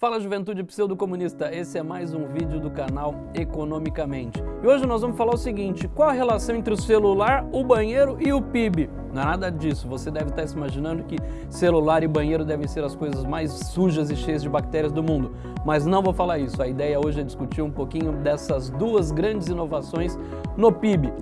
Fala juventude pseudo-comunista, esse é mais um vídeo do canal Economicamente. E hoje nós vamos falar o seguinte, qual a relação entre o celular, o banheiro e o PIB? Não é nada disso, você deve estar se imaginando que celular e banheiro devem ser as coisas mais sujas e cheias de bactérias do mundo. Mas não vou falar isso, a ideia hoje é discutir um pouquinho dessas duas grandes inovações no PIB.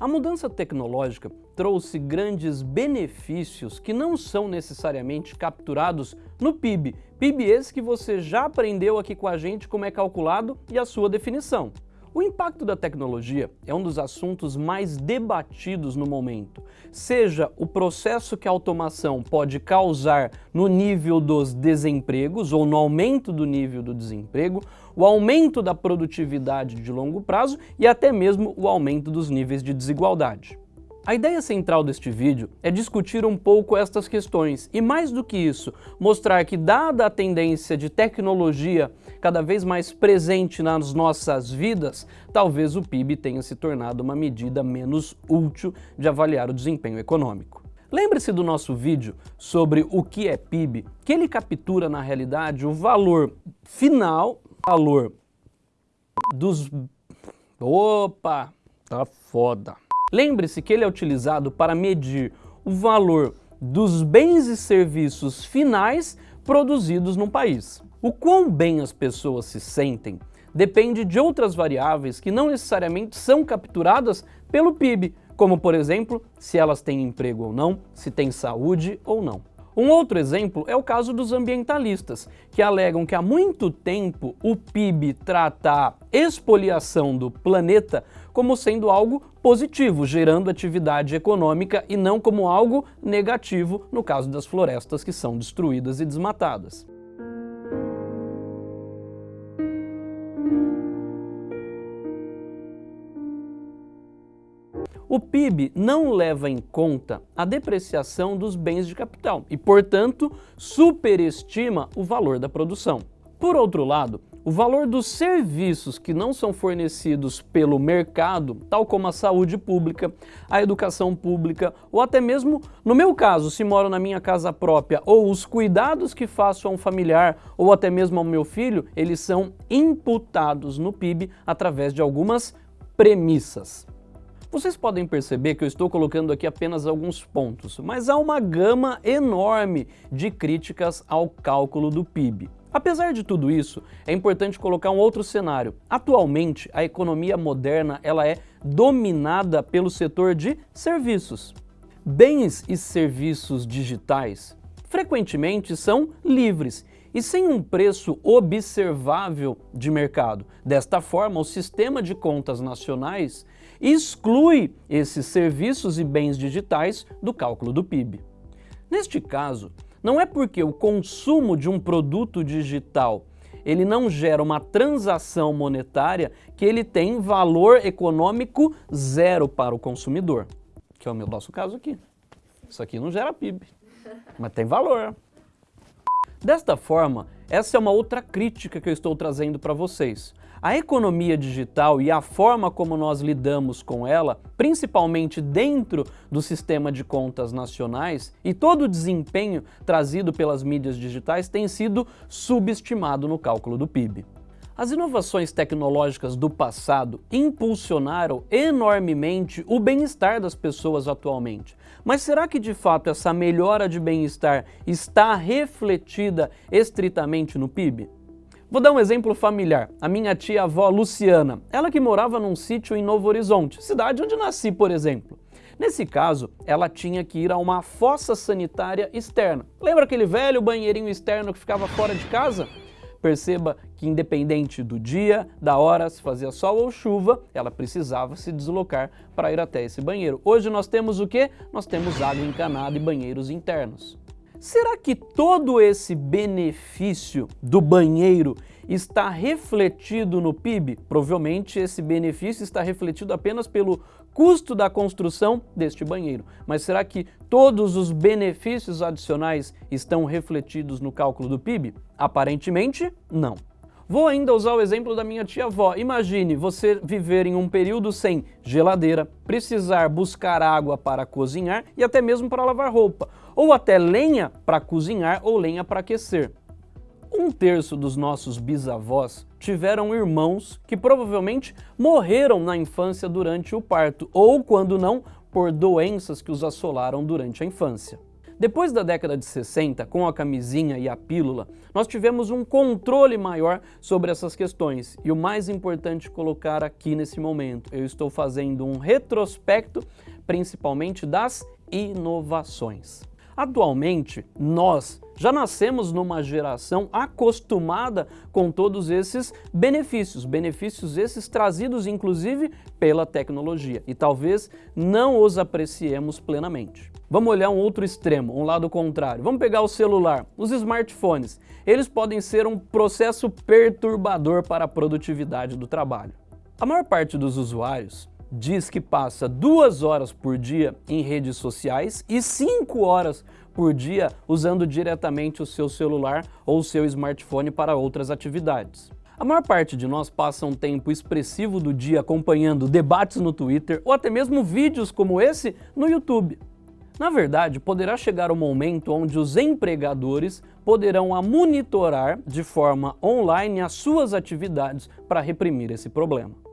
A mudança tecnológica trouxe grandes benefícios que não são necessariamente capturados no PIB. PIB esse que você já aprendeu aqui com a gente como é calculado e a sua definição. O impacto da tecnologia é um dos assuntos mais debatidos no momento, seja o processo que a automação pode causar no nível dos desempregos ou no aumento do nível do desemprego, o aumento da produtividade de longo prazo e até mesmo o aumento dos níveis de desigualdade. A ideia central deste vídeo é discutir um pouco estas questões e, mais do que isso, mostrar que, dada a tendência de tecnologia cada vez mais presente nas nossas vidas, talvez o PIB tenha se tornado uma medida menos útil de avaliar o desempenho econômico. Lembre-se do nosso vídeo sobre o que é PIB, que ele captura na realidade o valor final, valor dos... Opa, tá foda. Lembre-se que ele é utilizado para medir o valor dos bens e serviços finais produzidos no país. O quão bem as pessoas se sentem depende de outras variáveis que não necessariamente são capturadas pelo PIB, como por exemplo, se elas têm emprego ou não, se têm saúde ou não. Um outro exemplo é o caso dos ambientalistas, que alegam que há muito tempo o PIB trata a expoliação do planeta como sendo algo positivo, gerando atividade econômica e não como algo negativo no caso das florestas que são destruídas e desmatadas. O PIB não leva em conta a depreciação dos bens de capital e, portanto, superestima o valor da produção. Por outro lado, o valor dos serviços que não são fornecidos pelo mercado, tal como a saúde pública, a educação pública, ou até mesmo, no meu caso, se moro na minha casa própria, ou os cuidados que faço a um familiar, ou até mesmo ao meu filho, eles são imputados no PIB através de algumas premissas. Vocês podem perceber que eu estou colocando aqui apenas alguns pontos, mas há uma gama enorme de críticas ao cálculo do PIB. Apesar de tudo isso, é importante colocar um outro cenário. Atualmente, a economia moderna ela é dominada pelo setor de serviços. Bens e serviços digitais frequentemente são livres e sem um preço observável de mercado. Desta forma, o sistema de contas nacionais exclui esses serviços e bens digitais do cálculo do PIB. Neste caso, não é porque o consumo de um produto digital ele não gera uma transação monetária que ele tem valor econômico zero para o consumidor, que é o nosso caso aqui. Isso aqui não gera PIB, mas tem valor. Desta forma, essa é uma outra crítica que eu estou trazendo para vocês. A economia digital e a forma como nós lidamos com ela, principalmente dentro do sistema de contas nacionais, e todo o desempenho trazido pelas mídias digitais tem sido subestimado no cálculo do PIB. As inovações tecnológicas do passado impulsionaram enormemente o bem-estar das pessoas atualmente. Mas será que de fato essa melhora de bem-estar está refletida estritamente no PIB? Vou dar um exemplo familiar. A minha tia-avó Luciana, ela que morava num sítio em Novo Horizonte, cidade onde nasci, por exemplo. Nesse caso, ela tinha que ir a uma fossa sanitária externa. Lembra aquele velho banheirinho externo que ficava fora de casa? Perceba que independente do dia, da hora, se fazia sol ou chuva, ela precisava se deslocar para ir até esse banheiro. Hoje nós temos o quê? Nós temos água encanada e banheiros internos. Será que todo esse benefício do banheiro está refletido no PIB? Provavelmente esse benefício está refletido apenas pelo custo da construção deste banheiro. Mas será que todos os benefícios adicionais estão refletidos no cálculo do PIB? Aparentemente, não. Vou ainda usar o exemplo da minha tia-avó. Imagine você viver em um período sem geladeira, precisar buscar água para cozinhar e até mesmo para lavar roupa, ou até lenha para cozinhar ou lenha para aquecer. Um terço dos nossos bisavós tiveram irmãos que provavelmente morreram na infância durante o parto, ou quando não, por doenças que os assolaram durante a infância. Depois da década de 60, com a camisinha e a pílula, nós tivemos um controle maior sobre essas questões. E o mais importante colocar aqui nesse momento, eu estou fazendo um retrospecto, principalmente das inovações. Atualmente, nós já nascemos numa geração acostumada com todos esses benefícios, benefícios esses trazidos inclusive pela tecnologia e talvez não os apreciemos plenamente. Vamos olhar um outro extremo, um lado contrário. Vamos pegar o celular, os smartphones. Eles podem ser um processo perturbador para a produtividade do trabalho. A maior parte dos usuários diz que passa duas horas por dia em redes sociais e cinco horas por dia usando diretamente o seu celular ou o seu smartphone para outras atividades. A maior parte de nós passa um tempo expressivo do dia acompanhando debates no Twitter ou até mesmo vídeos como esse no YouTube. Na verdade, poderá chegar o um momento onde os empregadores poderão monitorar de forma online as suas atividades para reprimir esse problema.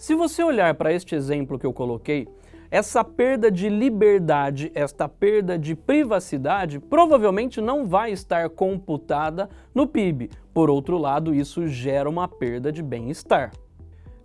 Se você olhar para este exemplo que eu coloquei, essa perda de liberdade, esta perda de privacidade, provavelmente não vai estar computada no PIB. Por outro lado, isso gera uma perda de bem-estar.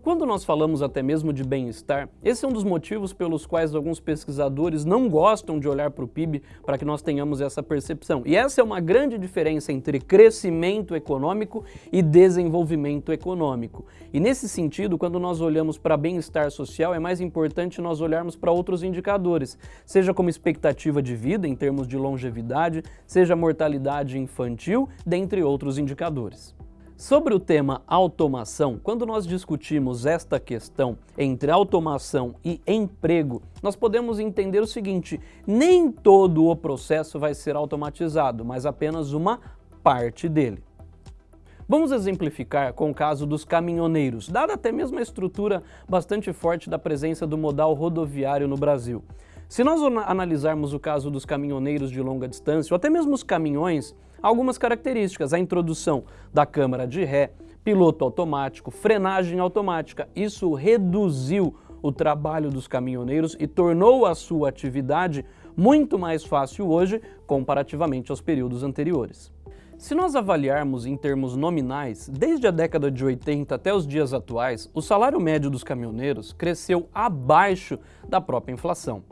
Quando nós falamos até mesmo de bem-estar, esse é um dos motivos pelos quais alguns pesquisadores não gostam de olhar para o PIB para que nós tenhamos essa percepção. E essa é uma grande diferença entre crescimento econômico e desenvolvimento econômico. E nesse sentido, quando nós olhamos para bem-estar social, é mais importante nós olharmos para outros indicadores, seja como expectativa de vida em termos de longevidade, seja mortalidade infantil, dentre outros indicadores. Sobre o tema automação, quando nós discutimos esta questão entre automação e emprego, nós podemos entender o seguinte, nem todo o processo vai ser automatizado, mas apenas uma parte dele. Vamos exemplificar com o caso dos caminhoneiros, dada até mesmo a estrutura bastante forte da presença do modal rodoviário no Brasil. Se nós analisarmos o caso dos caminhoneiros de longa distância, ou até mesmo os caminhões, algumas características. A introdução da câmara de ré, piloto automático, frenagem automática. Isso reduziu o trabalho dos caminhoneiros e tornou a sua atividade muito mais fácil hoje comparativamente aos períodos anteriores. Se nós avaliarmos em termos nominais, desde a década de 80 até os dias atuais, o salário médio dos caminhoneiros cresceu abaixo da própria inflação.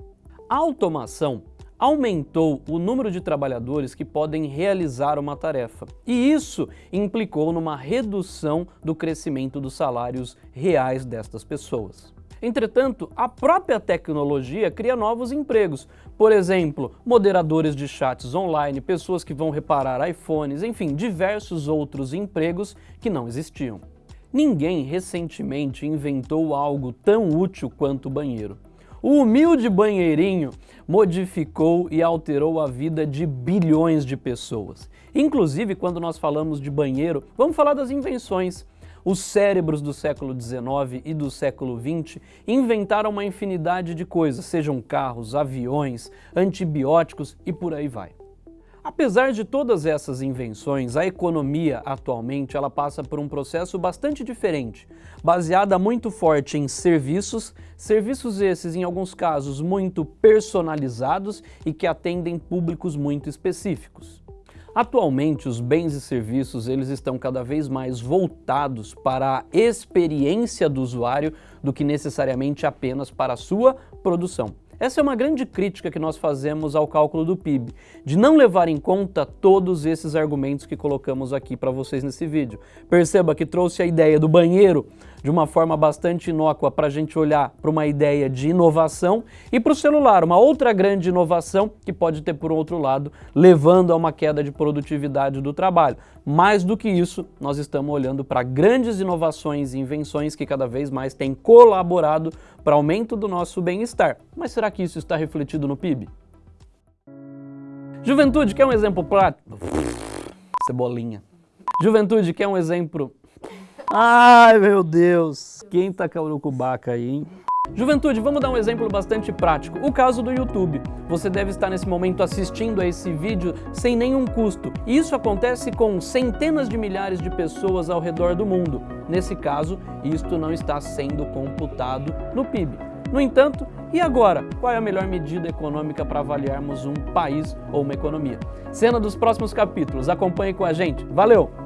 A automação aumentou o número de trabalhadores que podem realizar uma tarefa. E isso implicou numa redução do crescimento dos salários reais destas pessoas. Entretanto, a própria tecnologia cria novos empregos. Por exemplo, moderadores de chats online, pessoas que vão reparar iPhones, enfim, diversos outros empregos que não existiam. Ninguém recentemente inventou algo tão útil quanto o banheiro. O humilde banheirinho modificou e alterou a vida de bilhões de pessoas. Inclusive, quando nós falamos de banheiro, vamos falar das invenções. Os cérebros do século XIX e do século XX inventaram uma infinidade de coisas, sejam carros, aviões, antibióticos e por aí vai. Apesar de todas essas invenções, a economia atualmente ela passa por um processo bastante diferente, baseada muito forte em serviços, serviços esses em alguns casos muito personalizados e que atendem públicos muito específicos. Atualmente, os bens e serviços eles estão cada vez mais voltados para a experiência do usuário do que necessariamente apenas para a sua produção. Essa é uma grande crítica que nós fazemos ao cálculo do PIB, de não levar em conta todos esses argumentos que colocamos aqui para vocês nesse vídeo. Perceba que trouxe a ideia do banheiro de uma forma bastante inócua para a gente olhar para uma ideia de inovação e para o celular, uma outra grande inovação que pode ter por outro lado, levando a uma queda de produtividade do trabalho. Mais do que isso, nós estamos olhando para grandes inovações e invenções que cada vez mais têm colaborado para aumento do nosso bem-estar. Mas será que isso está refletido no PIB? Juventude, quer um exemplo prático? Cebolinha. Juventude, quer um exemplo Ai, meu Deus. Quem tá com o cubaca aí, hein? Juventude, vamos dar um exemplo bastante prático. O caso do YouTube. Você deve estar nesse momento assistindo a esse vídeo sem nenhum custo. E isso acontece com centenas de milhares de pessoas ao redor do mundo. Nesse caso, isto não está sendo computado no PIB. No entanto, e agora? Qual é a melhor medida econômica para avaliarmos um país ou uma economia? Cena dos próximos capítulos. Acompanhe com a gente. Valeu!